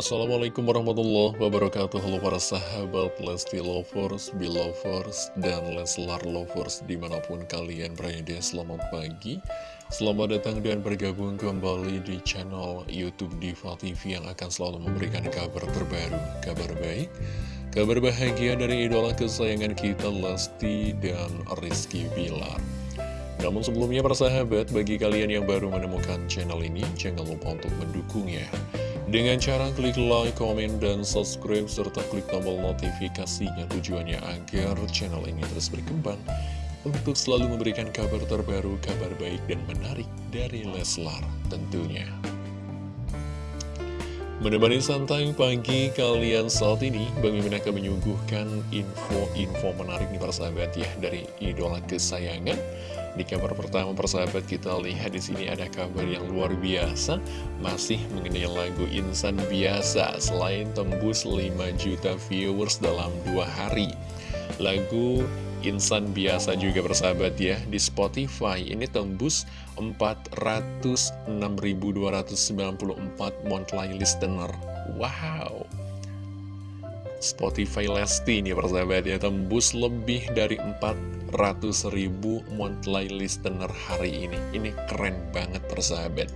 Assalamualaikum warahmatullahi wabarakatuh. Halo para sahabat Lesti Lovers, Belovers, dan Leslar Lovers di mana pun kalian berada Selamat pagi. Selamat datang dan bergabung kembali di channel Youtube Diva TV Yang akan selalu memberikan kabar terbaru, kabar baik Kabar bahagia dari idola kesayangan kita Lesti dan Rizky Bilar. Namun sebelumnya para sahabat, bagi kalian yang baru menemukan channel ini, jangan lupa untuk mendukungnya dengan cara klik like, komen, dan subscribe, serta klik tombol notifikasinya tujuannya agar channel ini terus berkembang untuk selalu memberikan kabar terbaru, kabar baik, dan menarik dari Leslar tentunya. Menemani santai pagi kalian saat ini, Bang Mimin akan menyuguhkan info-info menarik nih para sahabat ya dari idola kesayangan di kabar pertama persahabat kita lihat di sini ada kabar yang luar biasa masih mengenai lagu Insan Biasa selain tembus 5 juta viewers dalam dua hari. Lagu Insan Biasa juga persahabat ya di Spotify ini tembus 406.294 monthly listener. Wow. Spotify Lesti ini persahabat ya. Tembus lebih dari 400 ribu monthly listener hari ini. Ini keren banget persahabat.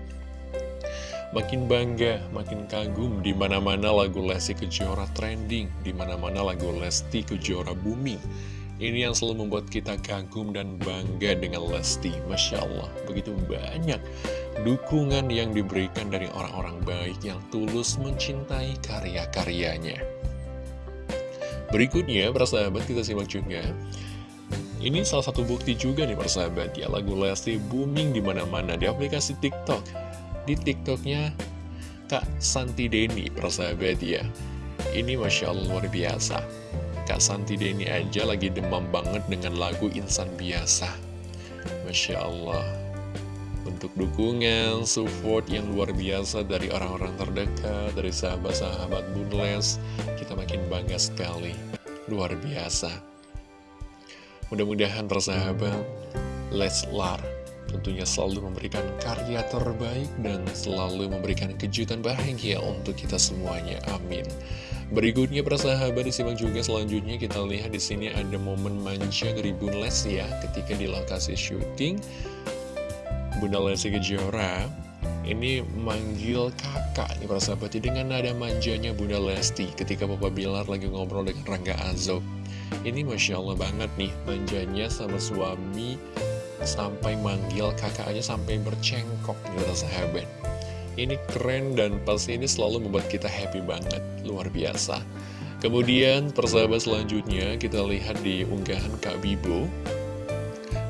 Makin bangga makin kagum di mana mana lagu Lesti Kejora trending di mana mana lagu Lesti Kejora booming. Ini yang selalu membuat kita kagum dan bangga dengan Lesti Masya Allah. Begitu banyak dukungan yang diberikan dari orang-orang baik yang tulus mencintai karya-karyanya Berikutnya, persahabat kita simak juga. Ini salah satu bukti juga nih persahabat ya, lagu Lesti booming di mana-mana di aplikasi TikTok. Di TikToknya Kak Santi Deni persahabat ya. Ini Masya Allah luar biasa. Kak Santi Deni aja lagi demam banget dengan lagu Insan Biasa. Masya Allah, untuk dukungan, support yang luar biasa dari orang-orang terdekat, dari sahabat-sahabat Bunles, kita makin bangga sekali. Luar biasa. Mudah-mudahan persahabat Leslar tentunya selalu memberikan karya terbaik dan selalu memberikan kejutan bahagia untuk kita semuanya. Amin. Berikutnya persahabat disimak juga selanjutnya kita lihat di sini ada momen manja dari Bunles ya ketika di lokasi syuting Bunda Lesti Kejora ini manggil kakak nih para sahabat. Dengan nada manjanya Bunda Lesti ketika Papa Bilar lagi ngobrol dengan Rangga Azob ini Masya Allah banget nih manjanya sama suami sampai manggil kakak aja sampai bercengkok nih para sahabat. Ini keren dan pasti ini selalu membuat kita happy banget luar biasa. Kemudian persahabat selanjutnya kita lihat di unggahan Kak Bibo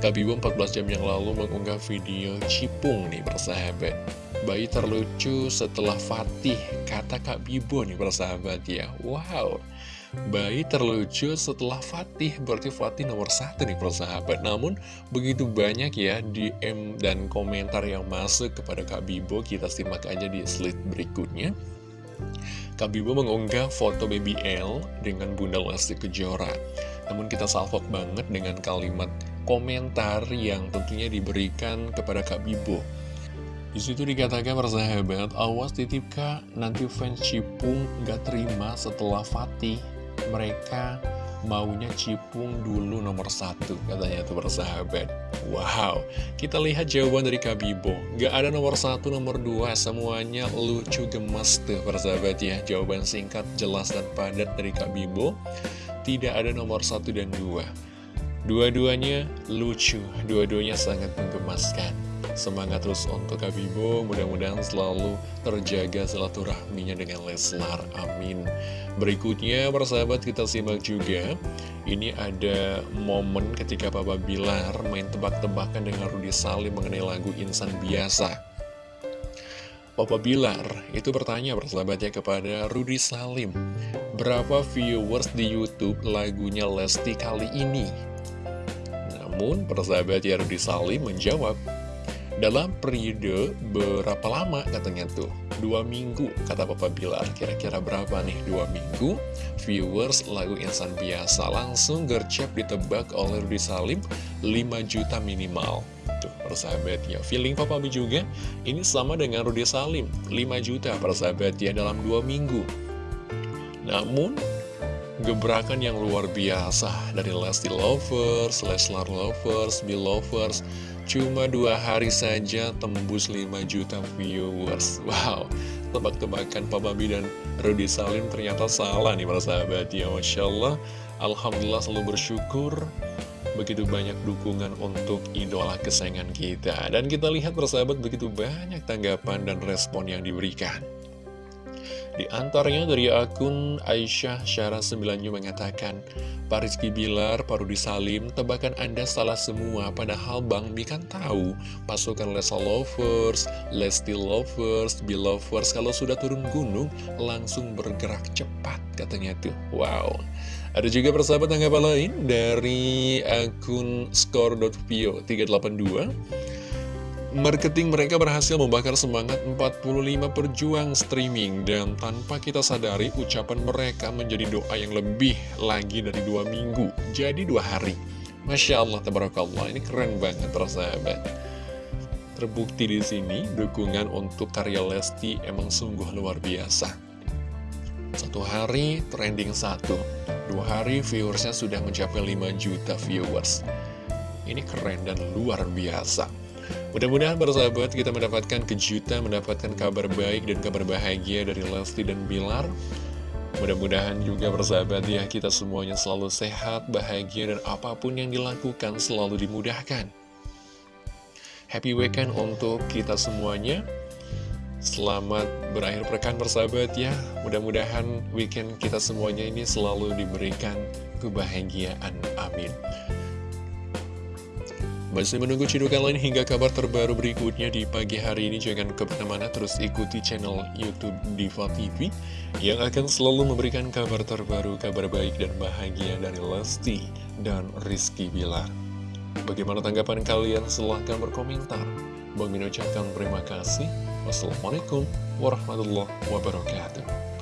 Kak Bibo 14 jam yang lalu mengunggah video Cipung nih persahabat. Bayi terlucu setelah Fatih Kata Kak Bibo nih persahabat ya. Wow. Bayi terlucu setelah Fatih Berarti Fatih nomor satu nih persahabat. Namun begitu banyak ya DM dan komentar yang masuk kepada Kak Bibo Kita simak aja di slide berikutnya. Kak Bibo mengunggah foto baby L dengan Bunda Lesti Kejora. Namun kita salvok banget dengan kalimat komentar yang tentunya diberikan kepada Kak Bibo. Di situ dikatakan persahabat, awas titip kak, nanti fans Cipung gak terima setelah Fatih. Mereka maunya Cipung dulu nomor satu, katanya tuh persahabat. Wow, kita lihat jawaban dari Kak Bibo. Gak ada nomor satu, nomor dua, semuanya lucu gemes tuh persahabat ya. Jawaban singkat, jelas, dan padat dari Kak Bibo. Tidak ada nomor satu dan dua. Dua-duanya lucu, dua-duanya sangat menggemaskan. Semangat terus untuk Kabibo, mudah-mudahan selalu terjaga silaturahminya dengan Leslar, amin. Berikutnya, persahabat kita simak juga, ini ada momen ketika Papa Bilar main tebak-tebakan dengan Rudi Salim mengenai lagu Insan Biasa. Papa Bilar itu bertanya persahabatnya kepada Rudi Salim, berapa viewers di Youtube lagunya Lesti kali ini? Namun, persahabat Yardi Salim menjawab, dalam periode berapa lama katanya tuh? Dua minggu, kata Papa Bilar. Kira-kira berapa nih dua minggu? Viewers lagu Insan Biasa langsung gercep ditebak oleh Rudi Salim 5 juta minimal. Tuh, persahabat ya. Feeling Papa B juga, ini sama dengan Rudy Salim. 5 juta persahabat ya dalam 2 minggu. Namun, gebrakan yang luar biasa dari Lesti Lovers, Leslar Lovers, Bill Lovers, cuma dua hari saja tembus 5 juta viewers. Wow, tebak-tebakan Papa B dan Rudy Salim ternyata salah nih para sahabat ya. Masya Allah, Alhamdulillah selalu bersyukur begitu banyak dukungan untuk idola kesayangan kita. Dan kita lihat persahabat begitu banyak tanggapan dan respon yang diberikan. Di antaranya dari akun Aisyah Syara 9 mengatakan, Pak Rizky Bilar, Pak Rudi Salim, tebakan Anda salah semua, padahal Bang Mi kan tahu, pasukan Lesa Lovers, Lesti Lovers, Bill Lovers, kalau sudah turun gunung, langsung bergerak cepat, katanya tuh. Wow. Ada juga persahabat tanggapan lain dari akun score.vio 382. Marketing mereka berhasil membakar semangat 45 perjuang streaming Dan tanpa kita sadari ucapan mereka menjadi doa yang lebih lagi dari dua minggu Jadi dua hari. Masya Allah, tabarakallah, ini keren banget persahabat. Terbukti di sini dukungan untuk karya Lesti emang sungguh luar biasa. Satu hari trending satu. Dua hari viewersnya sudah mencapai 5 juta viewers. Ini keren dan luar biasa Mudah-mudahan sahabat kita mendapatkan kejutan, mendapatkan kabar baik dan kabar bahagia dari Lesti dan Bilar. Mudah-mudahan juga bersahabat ya kita semuanya selalu sehat, bahagia, dan apa pun yang dilakukan selalu dimudahkan. Happy weekend untuk kita semuanya. Selamat berakhir pekan bersahabat ya. Mudah-mudahan weekend kita semuanya ini selalu diberikan kebahagiaan. Amin. Masih menunggu cidukan lain hingga kabar terbaru berikutnya di pagi hari ini. Jangan ke mana-mana terus ikuti channel Youtube Diva TV Yang akan selalu memberikan kabar terbaru, kabar baik dan bahagia dari Lesti dan Rizky Bilar. Bagaimana tanggapan kalian? Silahkan berkomentar. Bang Min ucapkan terima kasih. Wassalamualaikum warahmatullahi wabarakatuh